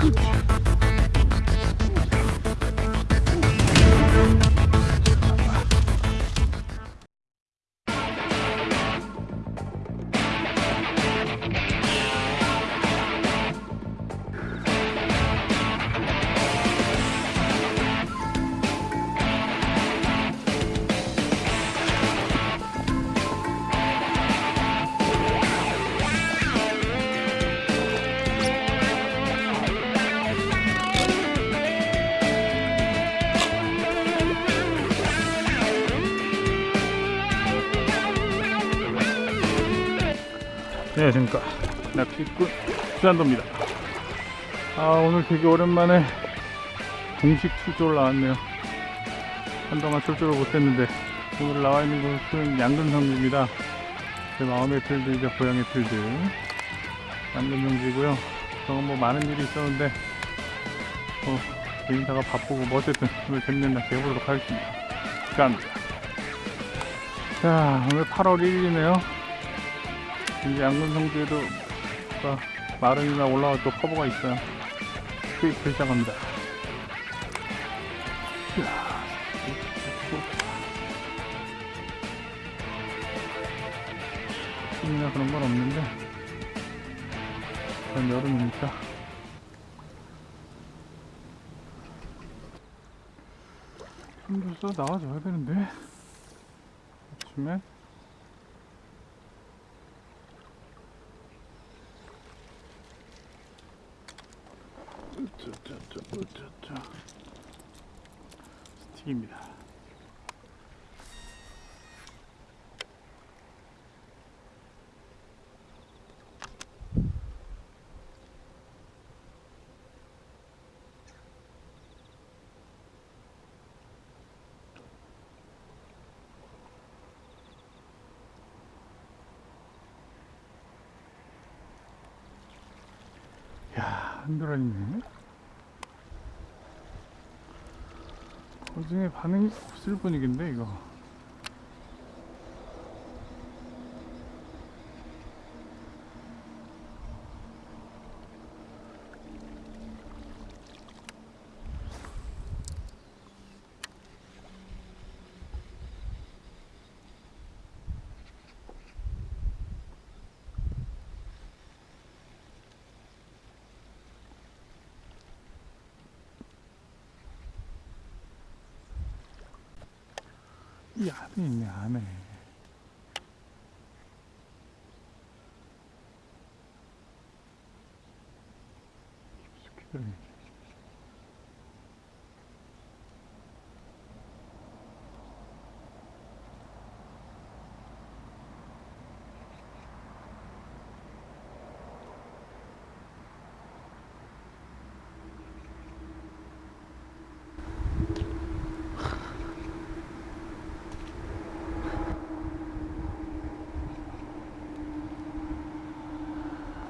Good. 안녕하십니까. 낚시꾼 수산도입니다. 아 오늘 되게 오랜만에 공식 출조를 나왔네요. 한동안 출조를 못했는데 오늘 나와 있는 곳은 양근성지입니다. 제 마음의 틀들 이제 고향의 틀들. 양근성지고요. 저는 뭐 많은 일이 있었는데 어, 개인사가 바쁘고 뭐 어쨌든 오늘 재밌는 낚시 해보도록 하겠습니다. 감사합니다 자 오늘 8월 1일이네요 이제 양근성지에도 아, 마른이나 올라와 또 커버가 있어요. 수입을 시작합니다. 힘이나 그런 건 없는데. 그냥 여름이니까 좀더 나와줘야 되는데. 아침에 스틱입니다. 야, 한도라니네. 나중에 반응이 없을 분위기인데 이거 이 안에 있네 안에. 깊숙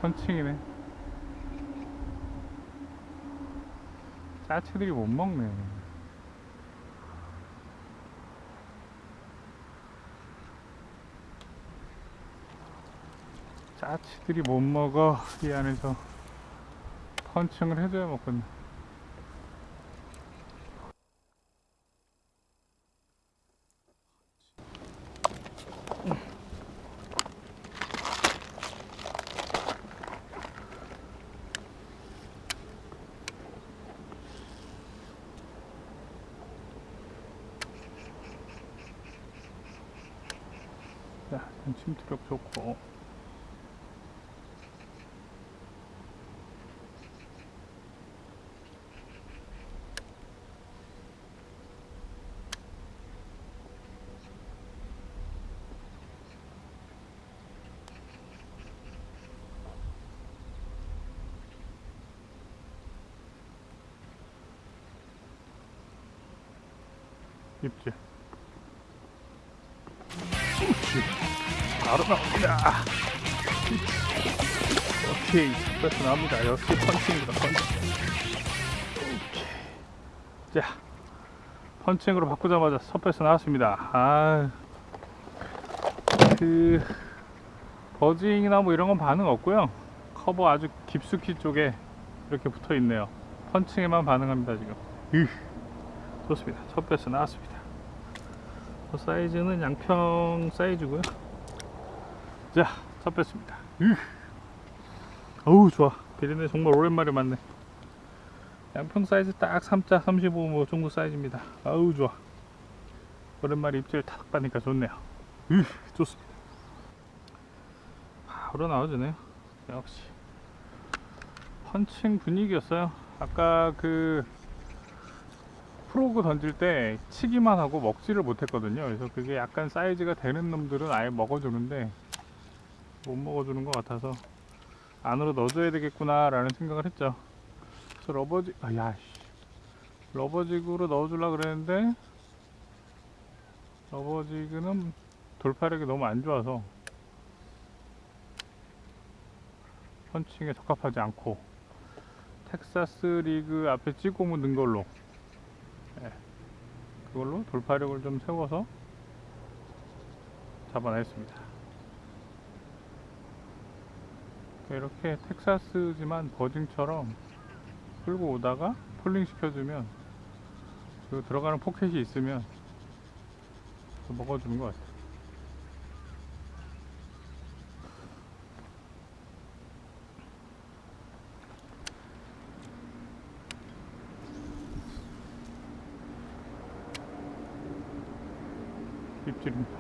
이 펀칭이네. 짜치들이 못 먹네. 짜치들이 못 먹어. 이 안에서 펀칭을 해줘야 먹거든 자, 침투력 좋고. 입질 바로 나옵니다. 오케이, 배스 나옵니다. 역시 펀칭입니다, 펀칭. 오케이. 자, 펀칭으로 바꾸자마자 배스 나왔습니다. 아, 그, buzzing이나 뭐 이런 건 반응 없고요. 커버 아주 깊숙이 쪽에 이렇게 붙어 있네요. 펀칭에만 반응합니다, 지금. 으, 좋습니다. 첫 배스 나왔습니다. 그 사이즈는 양평 사이즈고요. 자, 첫 뺐습니다. 으. 어우, 좋아. 비린내 정말 오랜만에 맞네. 양평 사이즈 딱 3자 35뭐 정도 사이즈입니다. 아우, 좋아. 오랜만에 입질 탁 빠니까 좋네요. 으, 좋습니다. 바로 나와주네요. 역시. 펀칭 분위기였어요. 아까 그 frog 던질 때 치기만 하고 먹지를 못했거든요. 그래서 그게 약간 사이즈가 되는 놈들은 아예 먹어주는데 못 먹어주는 것 같아서 안으로 넣어줘야 되겠구나 라는 생각을 했죠 그래서 러버지 아야 rubber jig로 넣어주려 그랬는데 rubber jig는 돌파력이 너무 안 좋아서 펀칭에 적합하지 않고 텍사스 rig 앞에 찍고 묻는 걸로 예, 그걸로 돌파력을 좀 세워서 잡아냈습니다. 이렇게 텍사스지만 buzzing처럼 끌고 오다가 falling 시켜주면 그 들어가는 포켓이 있으면 또 먹어주는 것 같아요. 입질입니다.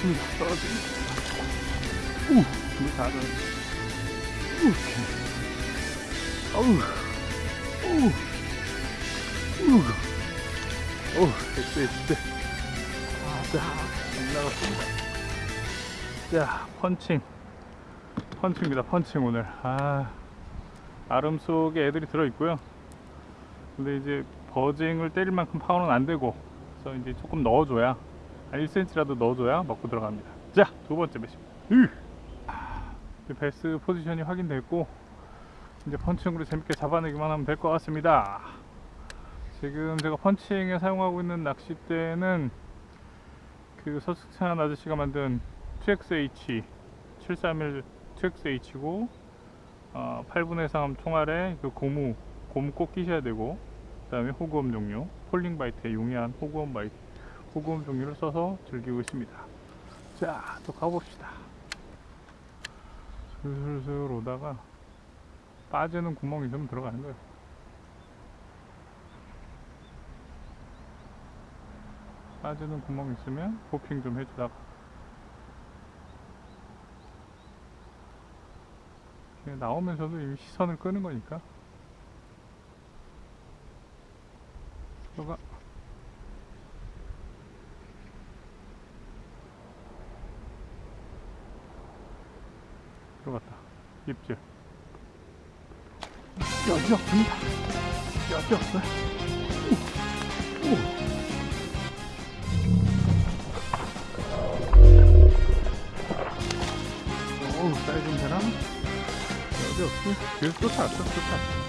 오케이. 나왔습니다. 떨어집니다. 우, 이거 다 떨어졌어. 오케이. 어우, 어우, 우, 어우, 됐어, 됐어. 아, 자, 안 나갔습니다. 자, 펀칭. 펀칭입니다, 펀칭 오늘. 아, 아름 속에 애들이 들어있고요. 근데 이제 버징을 때릴 만큼 파워는 안 되고 그래서 이제 조금 넣어줘야 한 1cm라도 넣어줘야 먹고 들어갑니다. 자 두 번째 배입니다 베스 포지션이 확인됐고 이제 펀칭으로 재밌게 잡아내기만 하면 될 것 같습니다. 지금 제가 펀칭에 사용하고 있는 낚싯대는 그 서숙찬 아저씨가 만든 2XH 731 2XH고 어, 8분의 3 총알에 그 고무 고무 꼭 끼셔야 되고 그 다음에 hog worm 종류 falling bite에 용이한 hog worm bite hog worm 종류를 써서 즐기고 있습니다. 자 또 가봅시다. 슬슬슬 오다가 빠지는 구멍이 있으면 들어가는 거예요. 빠지는 구멍 있으면 hopping 좀 해주다가 나오면서도 이미 시선을 끄는 거니까. 들어가 들어갔다 입질 여지 없습니다. 여지 없어요. 오. 오. 사이즈 좀 되나? 여지 없어 뒤에서 쫓아왔어 쫓아왔어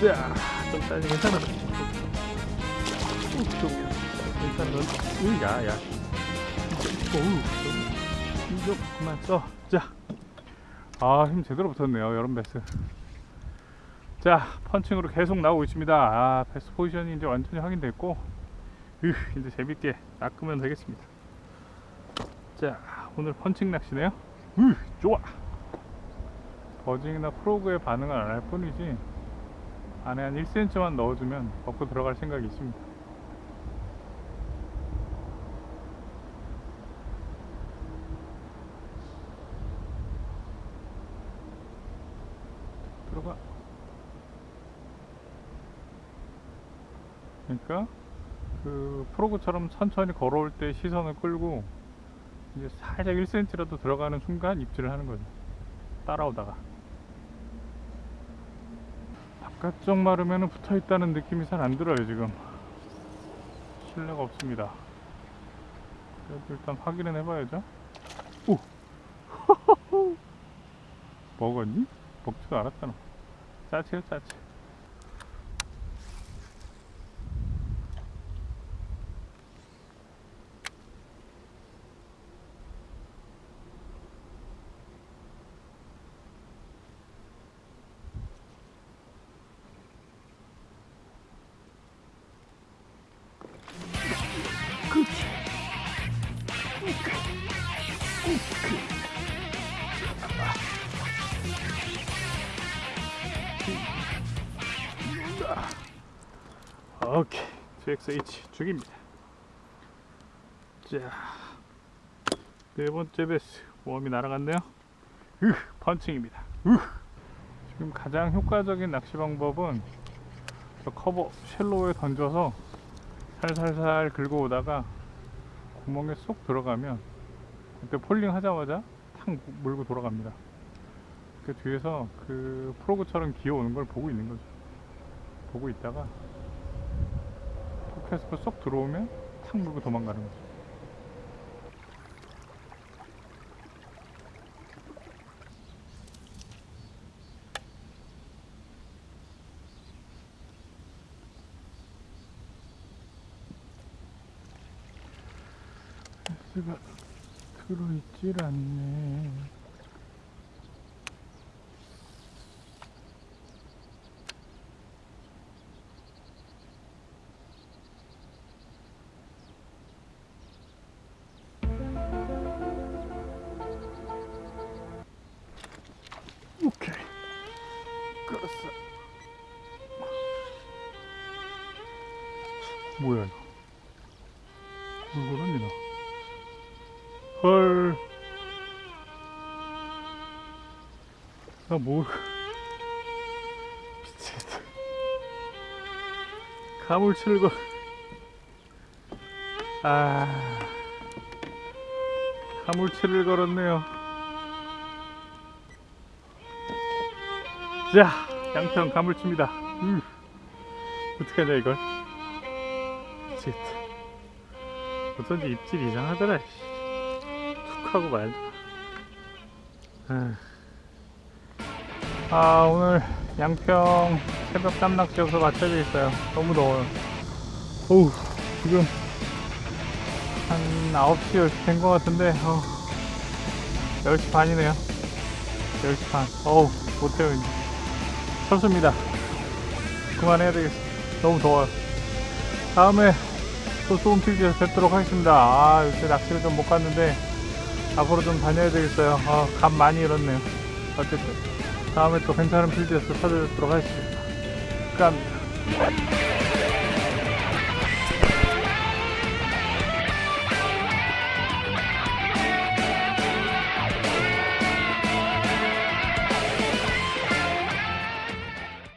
자좀 사이즈 괜찮아. 일단 넌 으야 야. 오우 이거 그만 써자 아 힘 제대로 붙었네요 여름 배스. 자 펀칭으로 계속 나오고 있습니다. 아 배스 포지션이 이제 완전히 확인됐고 으 이제 재밌게 낚으면 되겠습니다. 자 오늘 펀칭 낚시네요. 으 좋아. 버징이나 프로그의 반응을 안 할 뿐이지 안에 한 1cm만 넣어주면 먹고 들어갈 생각이 있습니다 들어가. 그러니까 그 프로그처럼 천천히 걸어올 때 시선을 끌고 이제 살짝 1cm라도 들어가는 순간 입질을 하는 거죠. 따라오다가. 바깥쪽 마르면 붙어 있다는 느낌이 잘 안 들어요 지금. 신뢰가 없습니다. 그래도 일단 확인은 해봐야죠. 오! 먹었니? 먹지도 않았잖아 짜치요 짜치 GXH 죽입니다 자 네 번째 배스 worm이 날아갔네요 으 펀칭입니다 으 지금 가장 효과적인 낚시 방법은 저 커버 shallow에 던져서 살살살 긁어 오다가 구멍에 쏙 들어가면 그때 falling 하자마자 탁 물고 돌아갑니다. 그 뒤에서 그 frog처럼 기어오는 걸 보고 있는 거죠. 보고 있다가 포켓스가 쏙 들어오면 탁 물고 도망가는 거죠. S가 들어있질 않네. 뭐야 이거? 물 그러니 나. 헐. 나 뭐. 미치겠다. 가물치를 걸. 아. 가물치를 걸었네요. 자, 양평 가물치입니다. 으. 어떡하냐, 이걸. 미치겠다. 어쩐지 입질이 이상하더라. 씨. 툭 하고 말다. 아, 오늘 양평 새벽 땀낚시여서 맞춰져 있어요. 너무 더워요. 어우, 지금 한 9시, 10시 된 것 같은데, 어, 10시 반이네요. 10시 반. 어우, 못해요, 이제. 쳤습니다. 그만해야 되겠어. 너무 더워요. 다음에 또 소음 필드에서 뵙도록 하겠습니다. 아, 요새 낚시를 좀 못 갔는데, 앞으로 좀 다녀야 되겠어요. 아, 감 많이 잃었네요. 어쨌든, 다음에 또 괜찮은 필드에서 찾아뵙도록 하겠습니다. 감사합니다.